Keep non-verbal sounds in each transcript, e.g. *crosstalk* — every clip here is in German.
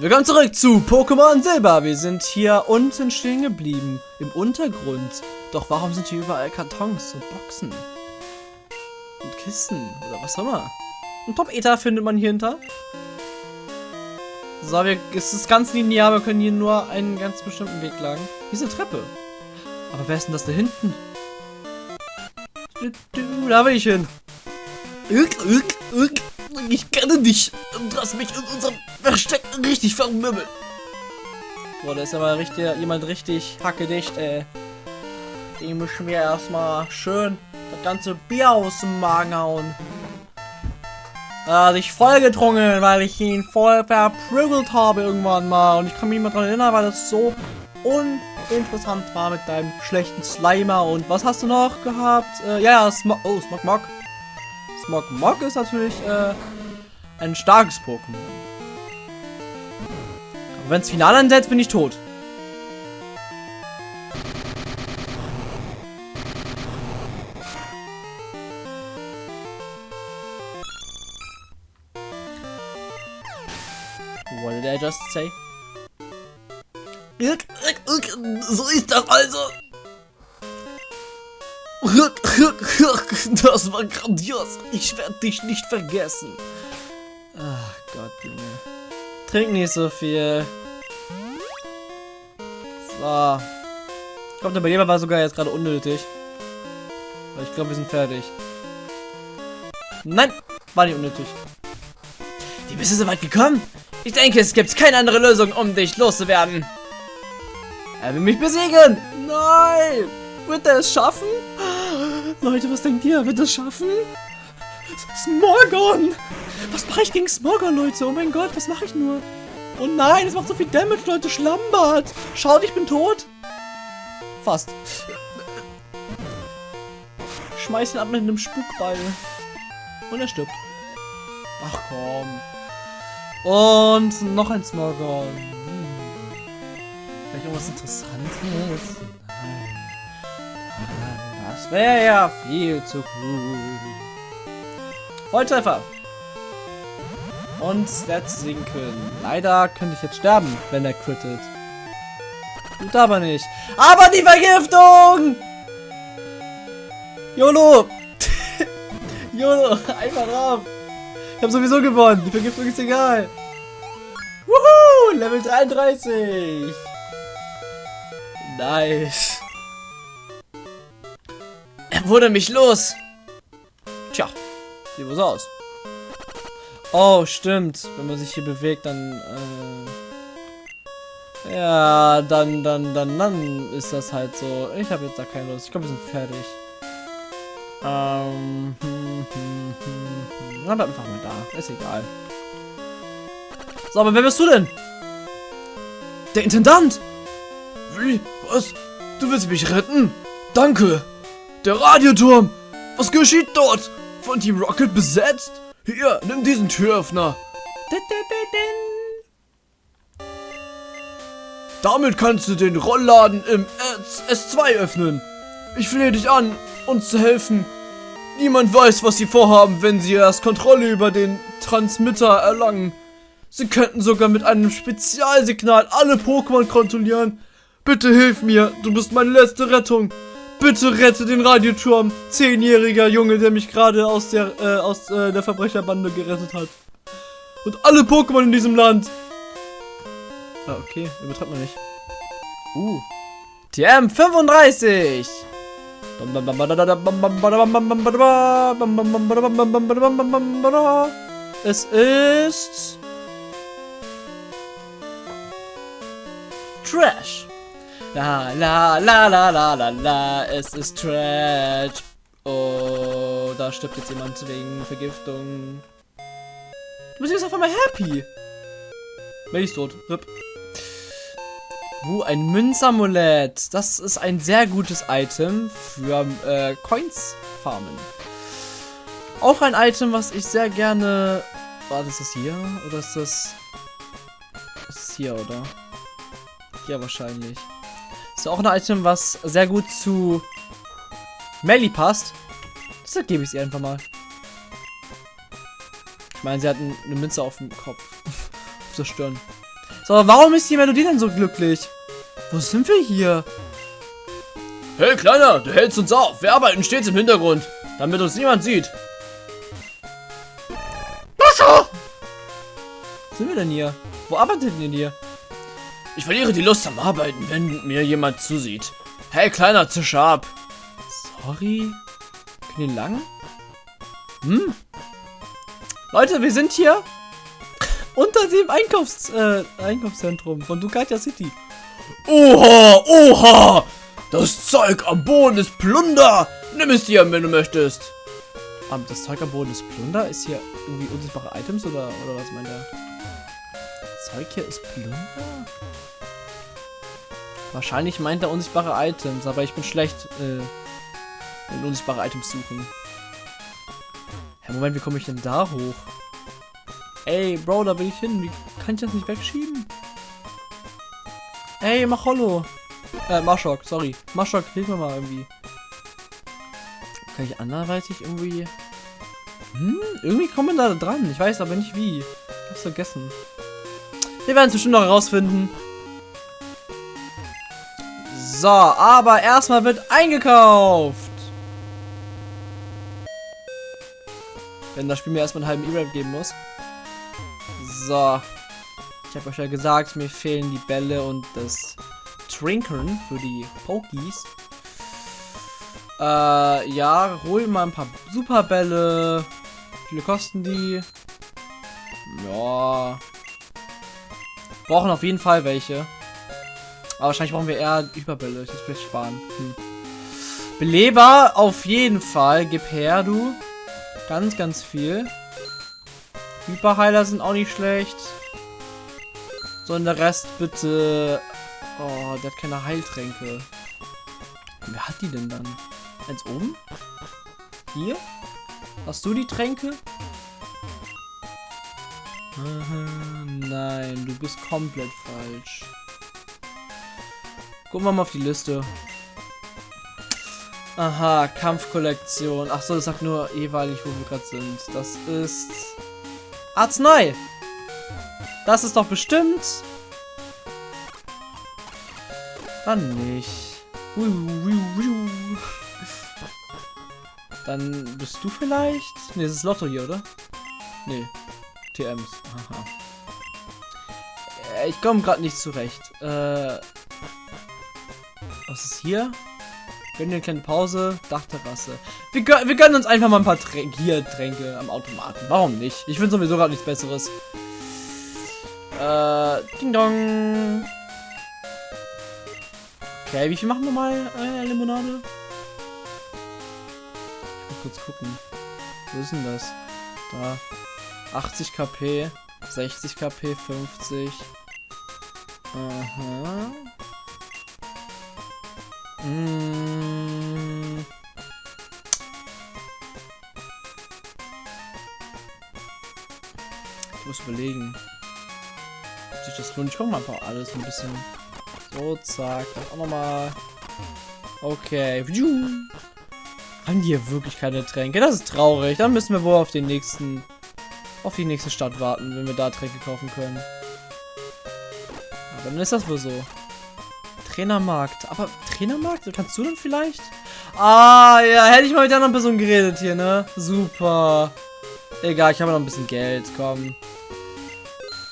Willkommen zurück zu Pokémon Silber. Wir sind hier unten stehen geblieben, im Untergrund. Doch warum sind hier überall Kartons und Boxen? Und Kisten oder was auch immer. Ein Top-Ether findet man hier hinter. So, wir, es ist ganz linear, wir können hier nur einen ganz bestimmten Weg lang. Hier ist eine Treppe. Aber wer ist denn das da hinten? Da will ich hin. Ich kenne dich. Du hast mich in unserem Versteck richtig vermümmelt. Boah, da ist aber richtig, jemand richtig hackedicht, ey. Den müssen wir erstmal schön das ganze Bier aus dem Magen hauen. Hat sich voll getrunken, weil ich ihn voll verprügelt habe irgendwann mal. Und ich kann mich nicht mehr daran erinnern, weil das so uninteressant war mit deinem schlechten Slimer. Und was hast du noch gehabt? Äh, ja, Smog. Oh, Smog Mog. Smog Mog ist natürlich äh, ein starkes Pokémon. Aber wenn es final ansetzt, bin ich tot. What did I just say? So ist das also. Das war grandios. Ich werde dich nicht vergessen. Ach Gott, Junge. Trink nicht so viel. So. Ich glaube, der Beleber war sogar jetzt gerade unnötig. Aber ich glaube, wir sind fertig. Nein, war nicht unnötig. Die bist du so weit gekommen? Ich denke, es gibt keine andere Lösung, um dich loszuwerden. Er will mich besiegen. Nein. Wird er es schaffen? Leute, was denkt ihr? Wird es schaffen? Smorgon. Was mache ich gegen Smorgon, Leute? Oh mein Gott, was mache ich nur? Oh nein, es macht so viel Damage, Leute. Schlambert. Schaut, ich bin tot. Fast. Schmeiß ihn ab mit einem Spukball. Und er stirbt. Ach komm. Und noch ein Smorgon. Hm. Vielleicht irgendwas Interessantes? Wäre ja viel zu cool. Volltreffer. Und Stats sinken. Leider könnte ich jetzt sterben, wenn er crittet. Tut aber nicht. Aber die Vergiftung! YOLO! *laughs* YOLO! Einfach rauf! Ich habe sowieso gewonnen. Die Vergiftung ist egal. Wuhu! Level 33. Nice. Wurde mich los. Tja, sieht was aus. Oh, stimmt. Wenn man sich hier bewegt, dann... Äh ja, dann, dann, dann, dann ist das halt so. Ich habe jetzt da keine Lust. Ich glaube, wir sind fertig. Ähm... Hm, hm, hm, hm. Dann einfach mal da. Ist egal. So, aber wer bist du denn? Der Intendant! Wie? Was? Du willst mich retten? Danke! Der Radioturm! Was geschieht dort? Von Team Rocket besetzt? Hier, nimm diesen Türöffner. Damit kannst du den Rollladen im S2 öffnen. Ich flehe dich an, uns zu helfen. Niemand weiß, was sie vorhaben, wenn sie erst Kontrolle über den Transmitter erlangen. Sie könnten sogar mit einem Spezialsignal alle Pokémon kontrollieren. Bitte hilf mir, du bist meine letzte Rettung. Bitte rette den Radioturm. Zehnjähriger Junge, der mich gerade aus der äh, aus äh, der Verbrecherbande gerettet hat. Und alle Pokémon in diesem Land. Ah, okay, übertreibt man nicht. Uh. TM 35. Es ist Trash. La la la la la la la, es ist Trash. Oh, da stirbt jetzt jemand wegen Vergiftung. Du bist jetzt auf einmal happy. Bin ich tot. Rip. Uh, ein Münzamulett. Das ist ein sehr gutes Item für äh, Coins farmen. Auch ein Item, was ich sehr gerne... War das das hier? Oder ist das... Das ist hier, oder? Hier wahrscheinlich. Ist auch ein Item, was sehr gut zu Melly passt. Deshalb gebe ich sie einfach mal. Ich meine, sie hat eine Münze auf dem Kopf. *laughs* auf der Stirn. So, warum ist die Melodie denn so glücklich? Wo sind wir hier? Hey Kleiner, du hältst uns auf. Wir arbeiten stets im Hintergrund, damit uns niemand sieht. Was sind wir denn hier? Wo arbeitet ihr denn hier? Ich verliere die Lust am Arbeiten, wenn mir jemand zusieht. Hey Kleiner, zisch ab. Sorry. Können wir lang? Hm. Leute, wir sind hier unter dem Einkaufs äh, Einkaufszentrum von Ducatia City. Oha, oha! Das Zeug am Boden ist Plunder! Nimm es dir, wenn du möchtest. Um, ähm, das Zeug am Boden ist Plunder? Ist hier irgendwie unsichtbare Items oder, oder was meint er? Zeug hier ist Plunder? Wahrscheinlich meint er unsichtbare Items, aber ich bin schlecht äh, in unsichtbare Items suchen. Herr, Moment, wie komme ich denn da hoch? Ey, Bro, da will ich hin. Wie kann ich das nicht wegschieben? Ey, mach Hollow. Äh, Maschok, sorry. Maschok, hilf mir mal irgendwie. Kann ich anderweitig irgendwie... Hm, irgendwie kommen wir da dran. Ich weiß aber nicht wie. Ich hab's vergessen. Wir werden es bestimmt noch herausfinden. So, aber erstmal wird eingekauft. Wenn das Spiel mir erstmal einen halben E-Rap geben muss. So. Ich habe euch ja gesagt, mir fehlen die Bälle und das Trinkern für die Pokies. Äh, ja, hol mal ein paar Superbälle. Wie viele kosten die? Ja. Brauchen auf jeden Fall welche. Aber wahrscheinlich brauchen wir eher Überbälle. Ich muss vielleicht sparen. Hm. Beleber auf jeden Fall. Gib her, du. Ganz, ganz viel. Hyperheiler sind auch nicht schlecht. So, und der Rest bitte... Oh, der hat keine Heiltränke. Wer hat die denn dann? Eins oben? Hier? Hast du die Tränke? Nein, du bist komplett falsch. Gucken wir mal auf die Liste. Aha, Kampfkollektion. Ach so, das sagt nur jeweilig, wo wir gerade sind. Das ist Arznei. Das ist doch bestimmt. Dann nicht. Dann bist du vielleicht? Ne, das ist Lotto hier, oder? Ne. TMs. Aha. Äh, ich komme gerade nicht zurecht. Äh, was ist hier? Gönnen eine kleine Pause. Dachterrasse. Wir, gön wir gönnen uns einfach mal ein paar Tränke am Automaten. Warum nicht? Ich finde sowieso gerade nichts Besseres. Äh, Ding Dong. Okay, wie viel machen wir mal äh, Limonade? Ich muss kurz gucken. Wo ist denn das? Da. 80 KP, 60 KP, 50. Aha. Mmh. Ich muss überlegen. Ob sich das lohnt. Ich mal einfach alles ein bisschen. So, zack. Auch nochmal. Okay. Haben die hier wirklich keine Tränke? Das ist traurig. Dann müssen wir wohl auf den nächsten. Auf die nächste Stadt warten, wenn wir da Tränke kaufen können. Aber dann ist das wohl so. Trainermarkt. Aber Trainermarkt? Kannst du denn vielleicht? Ah, ja, hätte ich mal mit der anderen Person geredet hier, ne? Super. Egal, ich habe noch ein bisschen Geld, komm.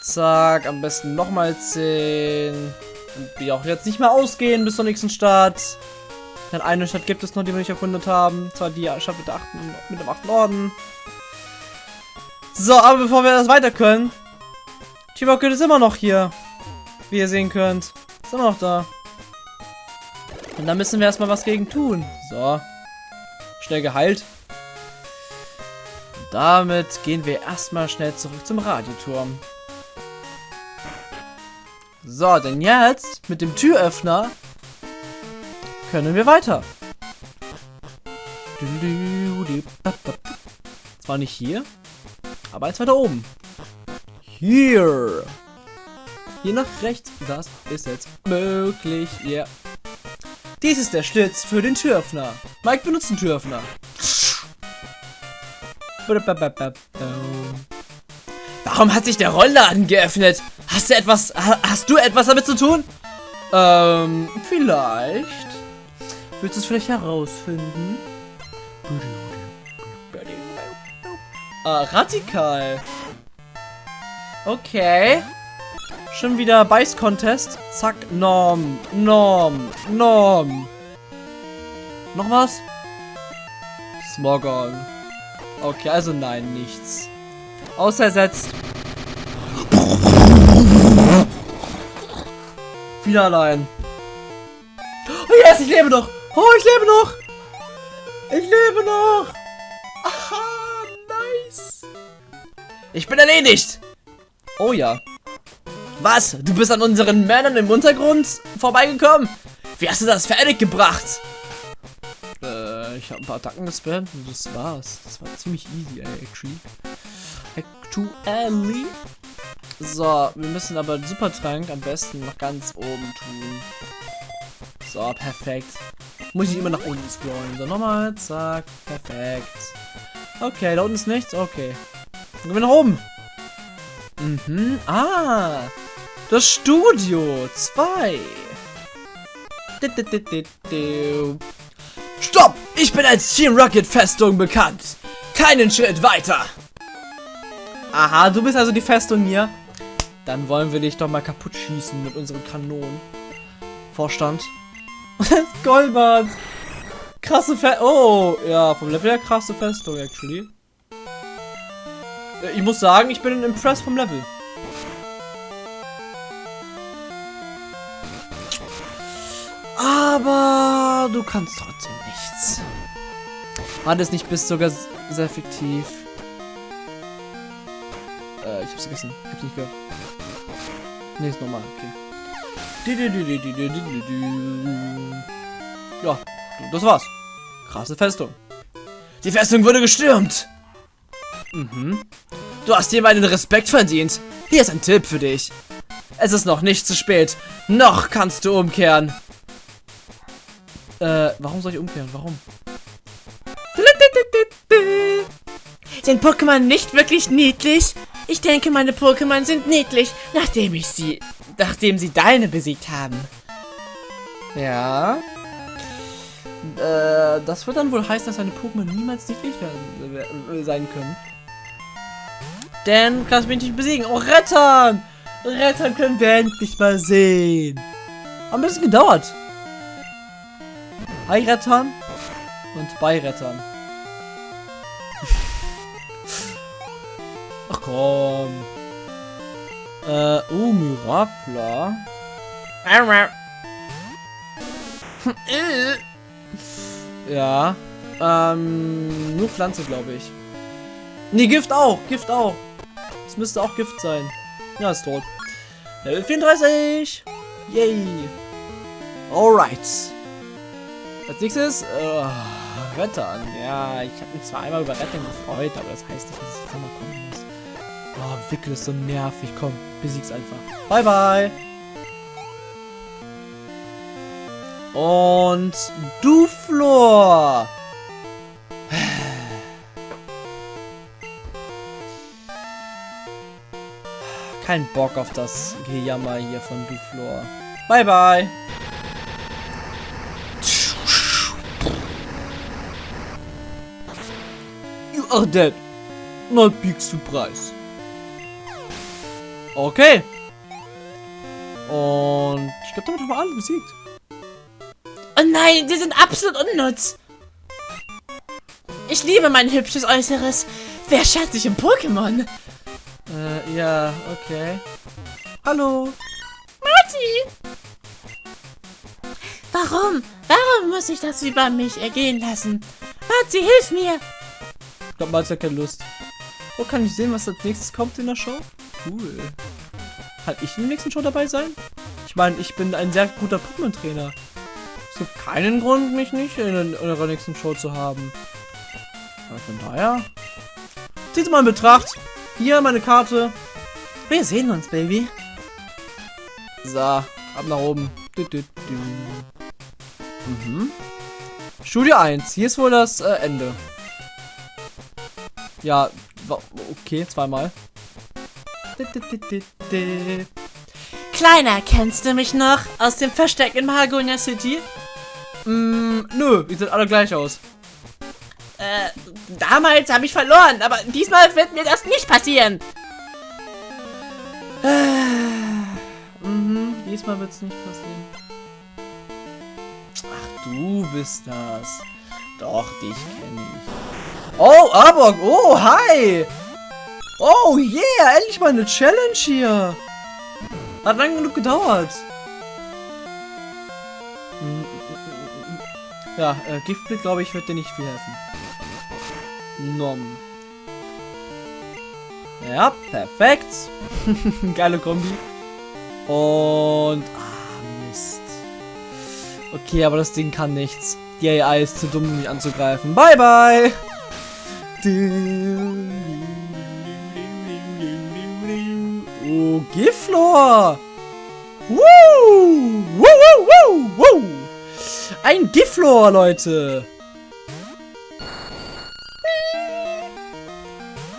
Zack, am besten nochmal 10. Und wir auch jetzt nicht mehr ausgehen bis zur nächsten Stadt. Denn eine Stadt gibt es noch, die wir nicht erkundet haben. Zwar die Stadt mit, der achten, mit dem 8. Orden. So, aber bevor wir das weiter können. Chibokut ist immer noch hier. Wie ihr sehen könnt. Ist immer noch da. Und da müssen wir erstmal was gegen tun. So. Schnell geheilt. Und damit gehen wir erstmal schnell zurück zum Radioturm. So, denn jetzt mit dem Türöffner können wir weiter. Zwar nicht hier, aber eins weiter oben. Hier. Hier nach rechts, das ist jetzt möglich. Ja. Yeah. Dies ist der Schlitz für den Türöffner. Mike benutzt den Türöffner. Warum hat sich der Rollladen geöffnet? Hast du etwas, ha- hast du etwas damit zu tun? Ähm, vielleicht. Willst du es vielleicht herausfinden? Ah, radikal. Okay. Schon wieder Beiß-Contest. Zack, Norm, Norm, Norm. Noch was? Smogon. Okay, also nein, nichts. Außersetzt. Wieder allein. Oh yes, ich lebe noch. Oh, ich lebe noch. Ich lebe noch. Ich bin erledigt. Oh ja. Was? Du bist an unseren Männern im Untergrund vorbeigekommen? Wie hast du das fertig gebracht? Äh, ich habe ein paar Attacken gespammt und das war's. Das war ziemlich easy, ey, actually. Actually. So, wir müssen aber den Supertrank am besten noch ganz oben tun. So, perfekt. Muss ich immer nach unten scrollen. So, nochmal. Zack. Perfekt. Okay, da unten ist nichts. Okay. Dann gehen wir nach oben. Mhm. Ah. Das Studio 2. Stopp! Ich bin als Team Rocket Festung bekannt. Keinen Schritt weiter. Aha, du bist also die Festung hier. Dann wollen wir dich doch mal kaputt schießen mit unseren Kanonen. Vorstand. *laughs* Goldbart. Krasse Fe Oh, ja, vom Level her krasse Festung, actually. Äh, Ich muss sagen, ich bin impressed vom Level. Aber du kannst trotzdem nichts. War das nicht bis sogar sehr effektiv? Äh, ich hab's vergessen. Ich hab's nicht gehört. Nee, ist normal, okay. Ja, das war's. Krasse Festung. Die Festung wurde gestürmt. Mhm. Du hast dir meinen Respekt verdient. Hier ist ein Tipp für dich. Es ist noch nicht zu spät. Noch kannst du umkehren. Äh, warum soll ich umkehren? Warum? Sind Pokémon nicht wirklich niedlich? Ich denke, meine Pokémon sind niedlich, nachdem ich sie, nachdem sie deine besiegt haben. Ja. Äh, das wird dann wohl heißen, dass deine Pokémon niemals niedlich werden, äh, sein können. Denn kannst du mich nicht besiegen. Oh, Rettern! Rettern können wir endlich mal sehen. Hat ein bisschen gedauert. Hi, Rettern. Und bei Rettern. *laughs* Ach komm. Äh, oh, Mirapla. *laughs* Ja. Ähm, nur Pflanze, glaube ich. Nee, Gift auch. Gift auch. Müsste auch Gift sein. Ja, ist tot. Level 34. Yay. Alright. Als nächstes, äh, Rettern. Ja, ich habe mich zwar einmal über Rettern gefreut, aber das heißt nicht, dass ich jetzt nochmal kommen muss. Oh, Wickel ist so nervig. Komm, besieg's einfach. Bye, bye. Und Duflor. Kein Bock auf das Gejammer hier von Duflor. Bye bye. You are dead. Not big surprise. Okay. Und ich glaube, damit haben wir alle besiegt. Oh nein, die sind absolut unnutz. Ich liebe mein hübsches Äußeres. Wer schaut sich um Pokémon? Ja, okay. Hallo. Marty! Warum? Warum muss ich das über mich ergehen lassen? Marty, hilf mir! Ich glaube, man hat ja keine Lust. Oh, kann ich sehen, was als nächstes kommt in der Show? Cool. Kann ich in der nächsten Show dabei sein? Ich meine, ich bin ein sehr guter Pokémon-Trainer. Es gibt keinen Grund, mich nicht in, in eurer nächsten Show zu haben. Aber von daher... Zieht mal in Betracht. Hier meine Karte. Wir sehen uns, Baby. So, ab nach oben. Du, du, du. Mhm. Studio 1. Hier ist wohl das äh, Ende. Ja, okay, zweimal. Kleiner, kennst du mich noch aus dem Versteck in Mahagonia City? Mm, nö, die sehen alle gleich aus. Äh, damals habe ich verloren, aber diesmal wird mir das nicht passieren. Mhm, diesmal wird's nicht passieren. Ach, du bist das. Doch, dich kenne ich. Oh, Arbok, oh, hi! Oh, yeah, endlich mal eine Challenge hier. Hat lang genug gedauert. Ja, äh, Giftblick, glaube ich, wird dir nicht viel helfen. Nom. Ja, perfekt. *laughs* Geile Kombi. Und... Ah, Mist. Okay, aber das Ding kann nichts. Die AI ist zu dumm, um mich anzugreifen. Bye, bye! Oh, Giflor! Woo! Woo, woo, woo, woo! Ein Giflor, Leute!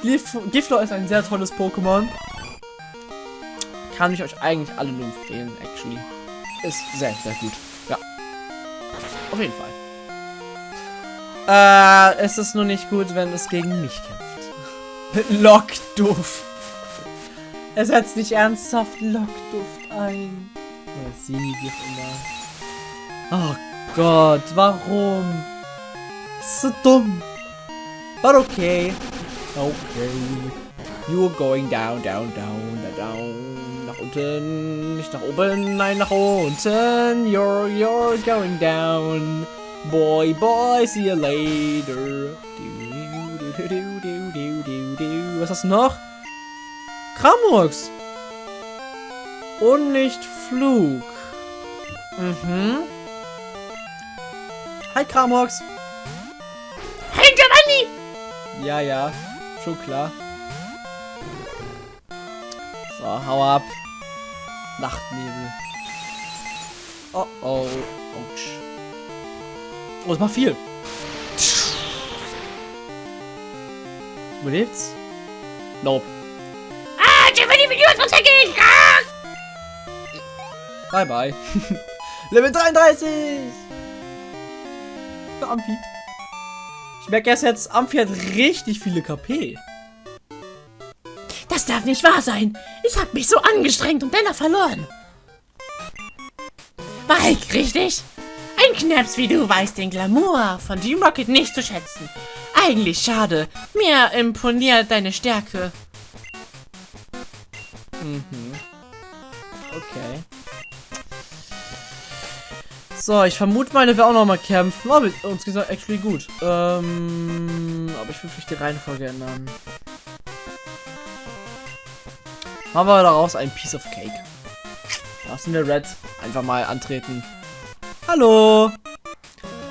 Gif Giflor ist ein sehr tolles Pokémon. Kann ich euch eigentlich alle nur empfehlen, actually. Ist sehr, sehr gut. Ja. Auf jeden Fall. Äh, es ist nur nicht gut, wenn es gegen mich kämpft. *laughs* Lockduft. Er setzt nicht ernsthaft Lockduft ein. Ja, sie wie auch immer. Oh Gott, warum? Das ist so dumm. But okay. Okay. You're going down, down, down, down, down. Nach unten, nicht nach oben, nein, nach unten. You're, you're going down. Boy, boy, see you later. Du, du, du, du, du, du, du, du. Was hast du noch? Kramux. Und nicht Flug. Mhm. Hi, Kramox. Hey, Giovanni! Ja, ja. Schon klar. So, hau ab. Nachtnebel. Oh, oh. Autsch. Oh, das macht viel. Überlebt's? Nope. Ah, will dir was weggehen? Ah! Bye, bye. *laughs* Level 33! Für Amphi. Ich merke erst jetzt, Amphi hat richtig viele KP. Das darf nicht wahr sein. Ich habe mich so angestrengt und dennoch verloren. Mike, richtig? Ein Knaps wie du weiß den Glamour von Team Rocket nicht zu schätzen. Eigentlich schade. Mir imponiert deine Stärke. So, ich vermute der will auch noch mal kämpfen. Aber uns geht's actually gut. Ähm, aber ich will vielleicht die Reihenfolge ändern. Machen wir daraus ein Piece of Cake. Lassen wir Red einfach mal antreten. Hallo!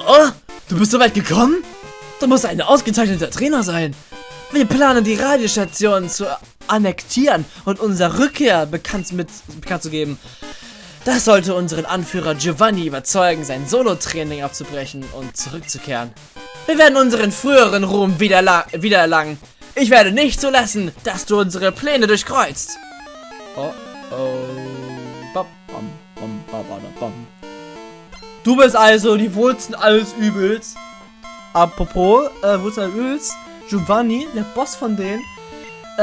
Oh, du bist so weit gekommen? Du musst ein ausgezeichneter Trainer sein. Wir planen die Radiostation zu annektieren und unsere Rückkehr bekannt, mit, bekannt zu geben. Das sollte unseren Anführer Giovanni überzeugen, sein Solo-Training abzubrechen und zurückzukehren. Wir werden unseren früheren Ruhm wieder wiedererlangen. Ich werde nicht zulassen, dass du unsere Pläne durchkreuzt. Oh oh. Bam, bam, bam, bam. Du bist also die Wurzeln alles Übels. Apropos, äh, Wurzeln alles Übels. Giovanni, der Boss von denen, äh,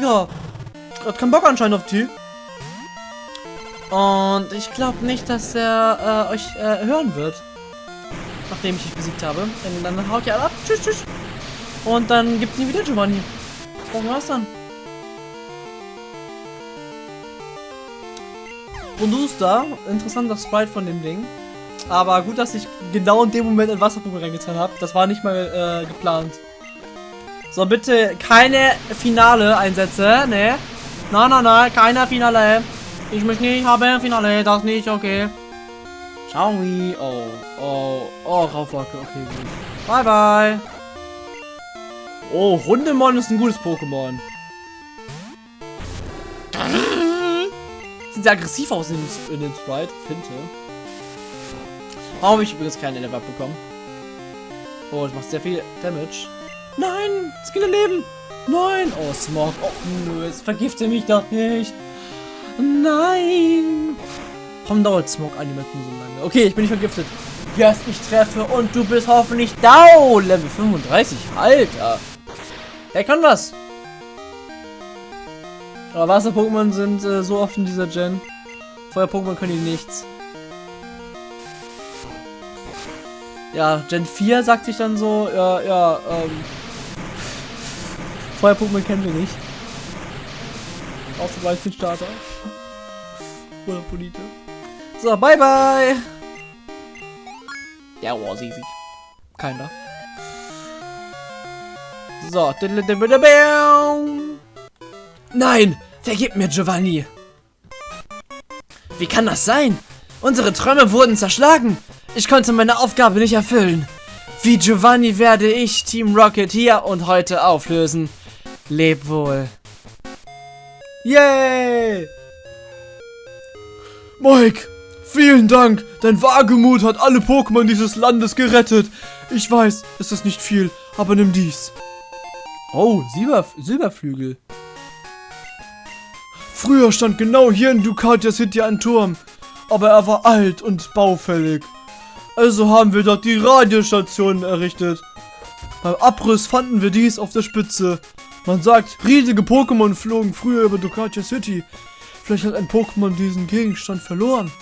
ja, hat keinen Bock anscheinend auf die. Und ich glaube nicht, dass er äh, euch äh, hören wird. Nachdem ich dich besiegt habe. Denn dann haut ihr alle ab. Tschüss, tschüss. Und dann gibt's nie wieder Giovanni. Das war's dann. Bronduster, interessanter Sprite von dem Ding. Aber gut, dass ich genau in dem Moment ein Wasserpumpe reingetan habe. Das war nicht mal äh, geplant. So, bitte keine Finale Einsätze, ne? Nein, nein, nein, keine Finale. Ich möchte nicht haben Finale, das nicht, okay. Ciao, oh, oh, oh, Raufwacke, okay, gut. Bye, bye. Oh, Hundemon ist ein gutes Pokémon. Sieht sehr aggressiv aus in, in den Sprite, Finte. Warum habe ich übrigens keinen Level bekommen? Oh, das macht sehr viel Damage. Nein, Skille leben. Nein. Oh, Smog. Oh, nö, jetzt vergifte mich doch nicht. Nein! Warum dauert Smoke Animation so lange? Okay, ich bin nicht vergiftet. Yes, ich treffe und du bist hoffentlich down. Level 35, Alter. Er kann was. Aber Wasser-Pokémon sind äh, so oft in dieser Gen. Feuer-Pokémon können die nichts. Ja, Gen 4 sagt sich dann so, ja, ja, ähm. Feuer-Pokémon kennen wir nicht. Außer Weizen-Starter. Oder Polite. So, bye bye! Ja, war easy. Keiner. So. Nein! Vergib mir, Giovanni! Wie kann das sein? Unsere Träume wurden zerschlagen. Ich konnte meine Aufgabe nicht erfüllen. Wie Giovanni werde ich Team Rocket hier und heute auflösen. Leb wohl. Yay! Mike, vielen Dank. Dein Wagemut hat alle Pokémon dieses Landes gerettet. Ich weiß, es ist nicht viel, aber nimm dies. Oh, Silber, Silberflügel. Früher stand genau hier in Ducatia City ein Turm, aber er war alt und baufällig. Also haben wir dort die Radiostation errichtet. Beim Abriss fanden wir dies auf der Spitze. Man sagt, riesige Pokémon flogen früher über Ducatia City. Vielleicht hat ein Pokémon diesen Gegenstand verloren.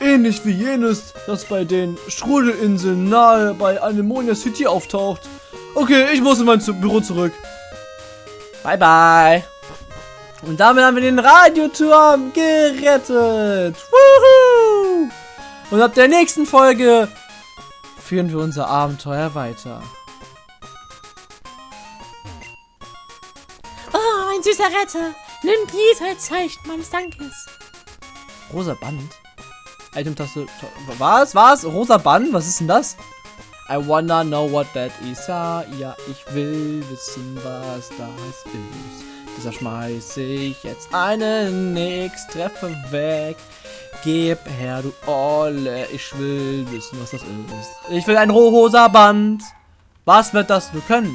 Ähnlich wie jenes, das bei den Strudelinseln nahe bei Anemonia City auftaucht. Okay, ich muss in mein Zu- Büro zurück. Bye bye. Und damit haben wir den Radioturm gerettet. Woohoo! Und ab der nächsten Folge führen wir unser Abenteuer weiter. Oh, ein süßer Retter. Nimm dies als Zeichen meines Dankes. Rosa Band? Item-Taste. Was? Was? Rosa Band? Was ist denn das? I wanna know what that is. Ja, ja, ich will wissen, was das ist. Deshalb schmeiße ich jetzt einen X-Treffer weg. Gib her, du Olle. Ich will wissen, was das ist. Ich will ein rosa Band. Was wird das nur können?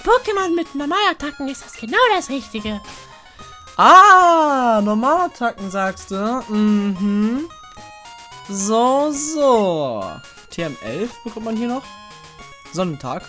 Pokémon mit Normalattacken ist das genau das Richtige. Ah, Normalattacken sagst du. Mhm. So, so. TM11 bekommt man hier noch. Sonnentag.